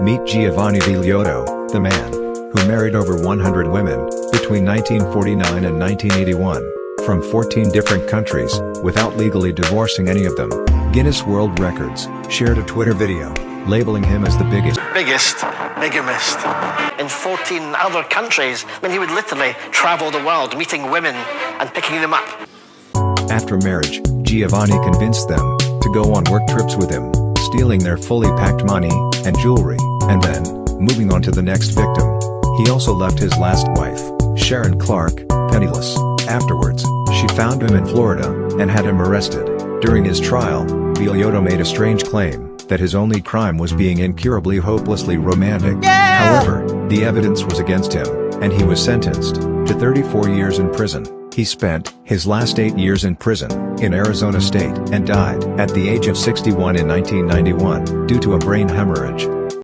Meet Giovanni Vigliotto, the man who married over 100 women between 1949 and 1981 from 14 different countries without legally divorcing any of them. Guinness World Records shared a Twitter video labeling him as the biggest biggest bigamist in 14 other countries. I mean, he would literally travel the world meeting women and picking them up. After marriage, Giovanni convinced them to go on work trips with him, stealing their fully packed money and jewelry, and then moving on to the next victim. He also left his last wife, Sharon Clark, penniless. Afterwards, she found him in Florida and had him arrested. During his trial, Vigliotto made a strange claim that his only crime was being incurably hopelessly romantic. However, the evidence was against him, and he was sentenced to 34 years in prison. He spent his last eight years in prison in Arizona state and died at the age of 61 in 1991 due to a brain hemorrhage.